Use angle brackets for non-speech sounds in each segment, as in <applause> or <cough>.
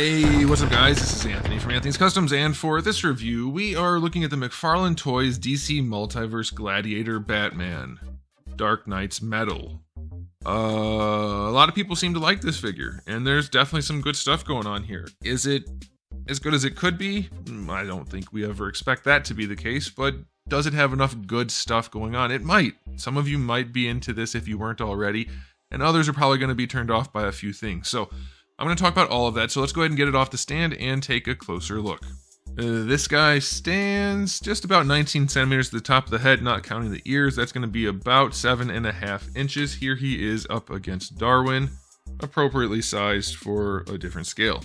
Hey, what's up guys? This is Anthony from Anthony's Customs and for this review, we are looking at the McFarlane Toys DC Multiverse Gladiator Batman Dark Nights Metal. Uh, a lot of people seem to like this figure, and there's definitely some good stuff going on here. Is it as good as it could be? Mm, I don't think we ever expect that to be the case, but does it have enough good stuff going on? It might. Some of you might be into this if you weren't already, and others are probably going to be turned off by a few things. So, I'm going to talk about all of that, so let's go ahead and get it off the stand and take a closer look. Uh, this guy stands just about 19 centimeters to the top of the head, not counting the ears. That's going to be about seven and a half inches. Here he is up against Darwin, appropriately sized for a different scale.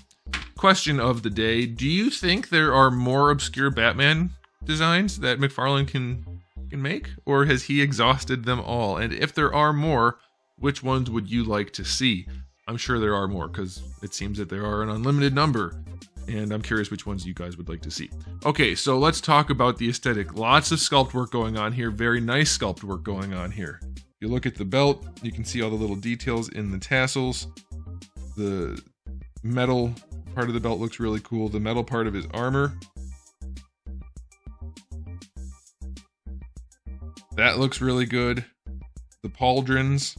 Question of the day Do you think there are more obscure Batman designs that McFarlane can, can make? Or has he exhausted them all? And if there are more, which ones would you like to see? I'm sure there are more because it seems that there are an unlimited number. And I'm curious which ones you guys would like to see. Okay, so let's talk about the aesthetic. Lots of sculpt work going on here. Very nice sculpt work going on here. You look at the belt, you can see all the little details in the tassels. The metal part of the belt looks really cool. The metal part of his armor. That looks really good. The pauldrons,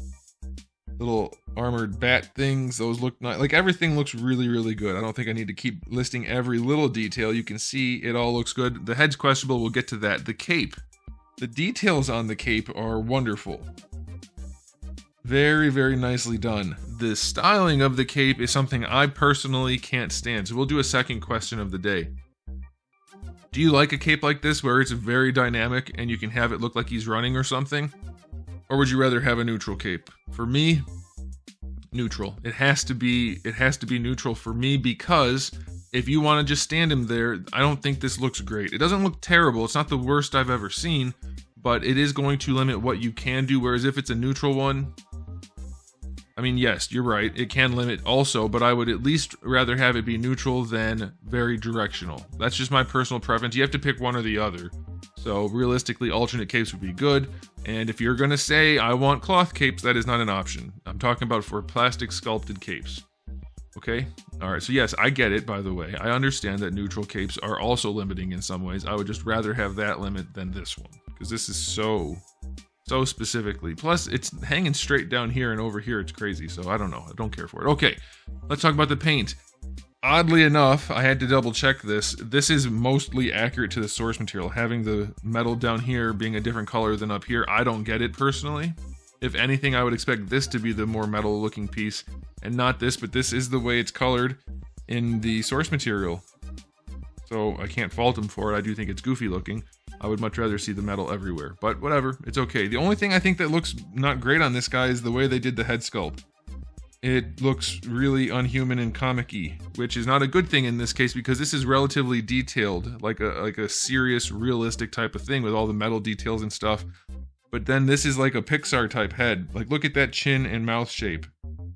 little armored bat things. Those look nice. Like everything looks really, really good. I don't think I need to keep listing every little detail. You can see it all looks good. The head's questionable. We'll get to that. The cape. The details on the cape are wonderful. Very, very nicely done. The styling of the cape is something I personally can't stand. So we'll do a second question of the day. Do you like a cape like this where it's very dynamic and you can have it look like he's running or something? Or would you rather have a neutral cape? For me, neutral. It has to be it has to be neutral for me because if you want to just stand him there, I don't think this looks great. It doesn't look terrible. It's not the worst I've ever seen, but it is going to limit what you can do whereas if it's a neutral one, I mean, yes, you're right. It can limit also, but I would at least rather have it be neutral than very directional. That's just my personal preference. You have to pick one or the other. So realistically, alternate capes would be good. And if you're to say, I want cloth capes, that is not an option. I'm talking about for plastic sculpted capes. Okay? All right, so yes, I get it, by the way. I understand that neutral capes are also limiting in some ways. I would just rather have that limit than this one, because this is so, so specifically. Plus, it's hanging straight down here and over here. It's crazy, so I don't know. I don't care for it. Okay, let's talk about the paint. Oddly enough, I had to double check this. This is mostly accurate to the source material. Having the metal down here being a different color than up here, I don't get it personally. If anything, I would expect this to be the more metal looking piece and not this, but this is the way it's colored in the source material. So I can't fault them for it. I do think it's goofy looking. I would much rather see the metal everywhere, but whatever, it's okay. The only thing I think that looks not great on this guy is the way they did the head sculpt it looks really unhuman and comic-y, which is not a good thing in this case because this is relatively detailed, like a like a serious, realistic type of thing with all the metal details and stuff. But then this is like a Pixar type head. Like look at that chin and mouth shape,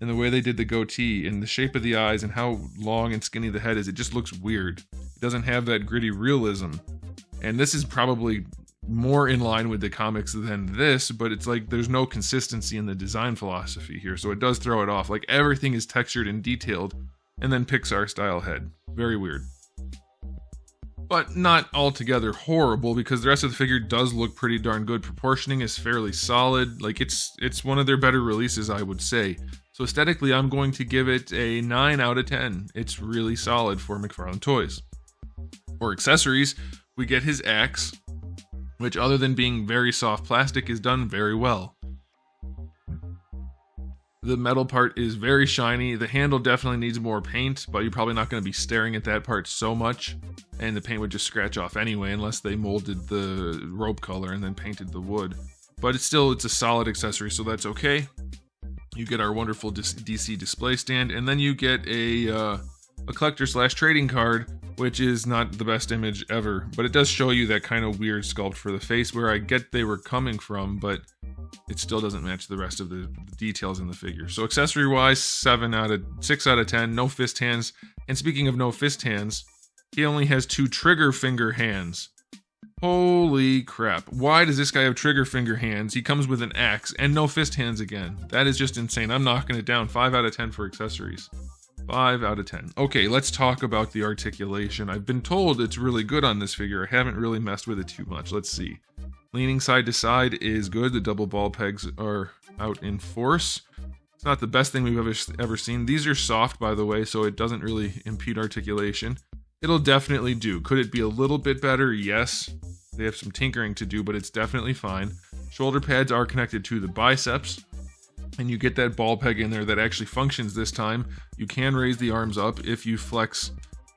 and the way they did the goatee, and the shape of the eyes, and how long and skinny the head is. It just looks weird. It doesn't have that gritty realism. And this is probably more in line with the comics than this, but it's like there's no consistency in the design philosophy here, so it does throw it off. Like everything is textured and detailed, and then Pixar style head. Very weird. But not altogether horrible because the rest of the figure does look pretty darn good. Proportioning is fairly solid. Like it's it's one of their better releases, I would say. So aesthetically, I'm going to give it a 9 out of 10. It's really solid for McFarlane Toys. For accessories, we get his axe, which other than being very soft plastic is done very well. The metal part is very shiny. The handle definitely needs more paint, but you're probably not going to be staring at that part so much. And the paint would just scratch off anyway, unless they molded the rope color and then painted the wood. But it's still, it's a solid accessory, so that's okay. You get our wonderful DC display stand, and then you get a, uh, a collector slash trading card which is not the best image ever, but it does show you that kind of weird sculpt for the face where I get they were coming from, but it still doesn't match the rest of the, the details in the figure. So accessory wise, 7 out of 6 out of 10, no fist hands. And speaking of no fist hands, he only has two trigger finger hands. Holy crap. Why does this guy have trigger finger hands? He comes with an axe and no fist hands again. That is just insane. I'm knocking it down. 5 out of 10 for accessories. 5 out of 10. Okay, let's talk about the articulation. I've been told it's really good on this figure. I haven't really messed with it too much. Let's see. Leaning side to side is good. The double ball pegs are out in force. It's not the best thing we've ever, ever seen. These are soft, by the way, so it doesn't really impede articulation. It'll definitely do. Could it be a little bit better? Yes. They have some tinkering to do, but it's definitely fine. Shoulder pads are connected to the biceps, and you get that ball peg in there that actually functions this time. You can raise the arms up if you flex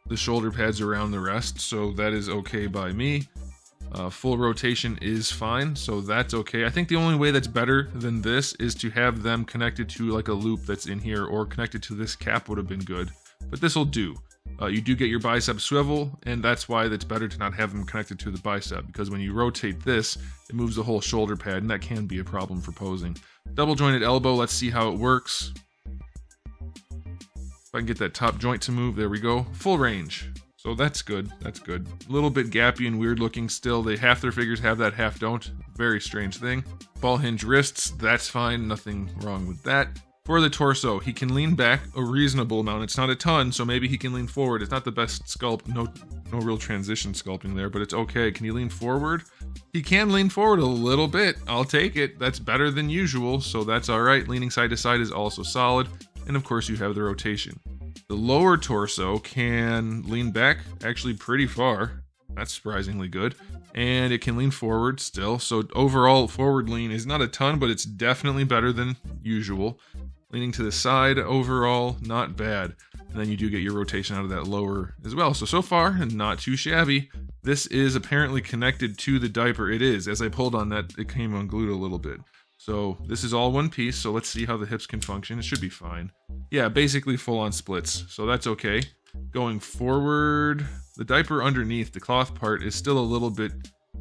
the shoulder pads around the rest, so that is okay by me. Uh, full rotation is fine, so that's okay. I think the only way that's better than this is to have them connected to like a loop that's in here or connected to this cap would have been good, but this will do. Uh, you do get your bicep swivel, and that's why it's better to not have them connected to the bicep, because when you rotate this, it moves the whole shoulder pad, and that can be a problem for posing. Double jointed elbow, let's see how it works. If I can get that top joint to move, there we go. Full range. So that's good, that's good. A little bit gappy and weird looking still. They half their figures have that, half don't. Very strange thing. Ball hinge wrists, that's fine, nothing wrong with that. For the torso, he can lean back a reasonable amount. It's not a ton, so maybe he can lean forward. It's not the best sculpt, no no real transition sculpting there, but it's okay. Can he lean forward? He can lean forward a little bit. I'll take it. That's better than usual, so that's all right. Leaning side to side is also solid. And of course, you have the rotation. The lower torso can lean back actually pretty far. That's surprisingly good. And it can lean forward still. So overall, forward lean is not a ton, but it's definitely better than usual. Leaning to the side overall, not bad. And then you do get your rotation out of that lower as well. So, so far, not too shabby. This is apparently connected to the diaper. It is. As I pulled on that, it came unglued a little bit. So this is all one piece, so let's see how the hips can function. It should be fine. Yeah, basically full on splits, so that's okay. Going forward, the diaper underneath, the cloth part, is still a little bit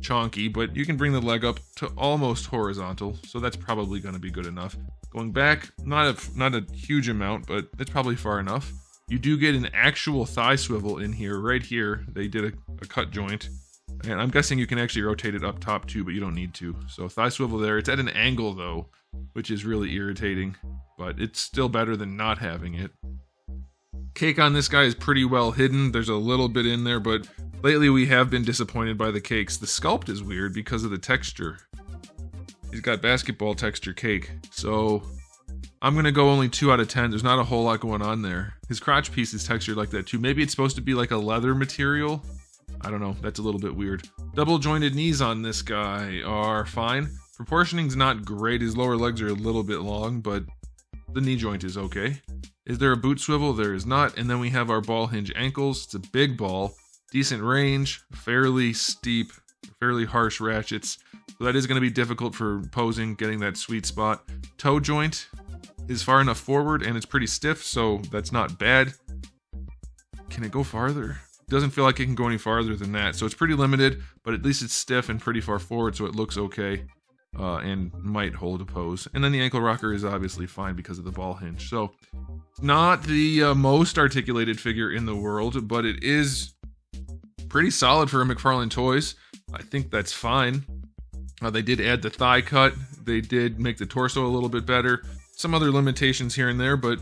chonky, but you can bring the leg up to almost horizontal, so that's probably going to be good enough. Going back, not a, not a huge amount, but it's probably far enough. You do get an actual thigh swivel in here, right here. They did a, a cut joint. And I'm guessing you can actually rotate it up top too, but you don't need to. So thigh swivel there. It's at an angle though, which is really irritating, but it's still better than not having it. Cake on this guy is pretty well hidden. There's a little bit in there, but lately we have been disappointed by the cakes. The sculpt is weird because of the texture. He's got basketball texture cake. So I'm gonna go only two out of ten. There's not a whole lot going on there. His crotch piece is textured like that too. Maybe it's supposed to be like a leather material. I don't know. That's a little bit weird. Double jointed knees on this guy are fine. Proportioning's not great. His lower legs are a little bit long, but the knee joint is okay. Is there a boot swivel? There is not. And then we have our ball hinge ankles. It's a big ball, decent range, fairly steep, fairly harsh ratchets. So that is going to be difficult for posing, getting that sweet spot. Toe joint is far enough forward and it's pretty stiff, so that's not bad. Can it go farther? doesn't feel like it can go any farther than that. So it's pretty limited, but at least it's stiff and pretty far forward, so it looks okay uh, and might hold a pose. And then the ankle rocker is obviously fine because of the ball hinge. So not the uh, most articulated figure in the world, but it is pretty solid for a McFarlane Toys. I think that's fine. Uh, they did add the thigh cut. They did make the torso a little bit better. Some other limitations here and there, but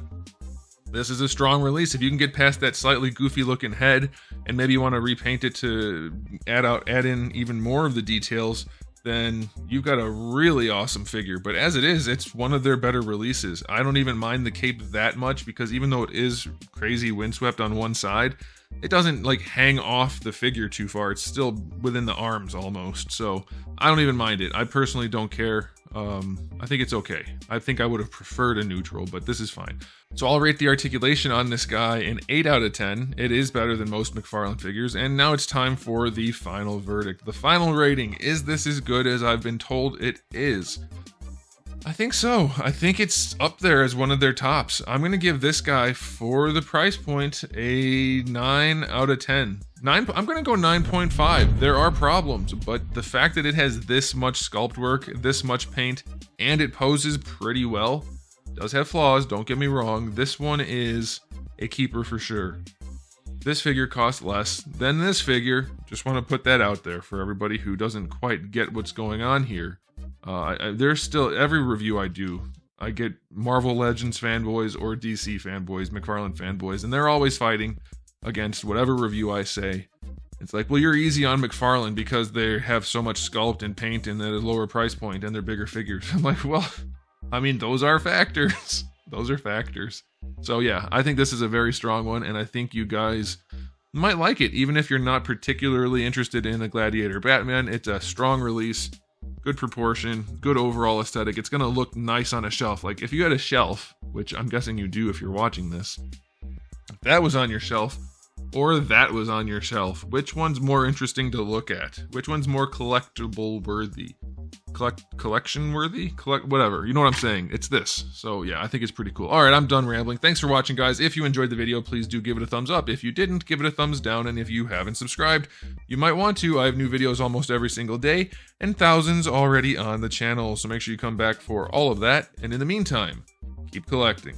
this is a strong release. If you can get past that slightly goofy looking head and maybe you want to repaint it to add out add in even more of the details, then you've got a really awesome figure. But as it is, it's one of their better releases. I don't even mind the cape that much because even though it is crazy windswept on one side, it doesn't like hang off the figure too far. It's still within the arms almost. So I don't even mind it. I personally don't care. Um, I think it's okay. I think I would have preferred a neutral, but this is fine. So I'll rate the articulation on this guy an 8 out of 10. It is better than most McFarlane figures, and now it's time for the final verdict. The final rating is this as good as I've been told it is? I think so. I think it's up there as one of their tops. I'm going to give this guy, for the price point, a 9 out of 10. Nine, I'm going to go 9.5. There are problems, but the fact that it has this much sculpt work, this much paint, and it poses pretty well, does have flaws, don't get me wrong. This one is a keeper for sure. This figure costs less than this figure. Just want to put that out there for everybody who doesn't quite get what's going on here. Uh, I, there's still every review I do. I get Marvel Legends fanboys or DC fanboys, McFarlane fanboys, and they're always fighting against whatever review I say. It's like, well, you're easy on McFarlane because they have so much sculpt and paint and at a lower price point and they're bigger figures. <laughs> I'm like, well, I mean, those are factors. <laughs> those are factors. So yeah, I think this is a very strong one, and I think you guys might like it, even if you're not particularly interested in a Gladiator Batman. It's a strong release, good proportion, good overall aesthetic. It's gonna look nice on a shelf. Like if you had a shelf, which I'm guessing you do if you're watching this, if that was on your shelf, or that was on your shelf, which one's more interesting to look at? Which one's more collectible worthy? Collect collection worthy? Collect whatever. You know what I'm saying? It's this. So yeah, I think it's pretty cool. All right, I'm done rambling. Thanks for watching, guys. If you enjoyed the video, please do give it a thumbs up. If you didn't, give it a thumbs down. And if you haven't subscribed, you might want to. I have new videos almost every single day, and thousands already on the channel. So make sure you come back for all of that. And in the meantime, keep collecting.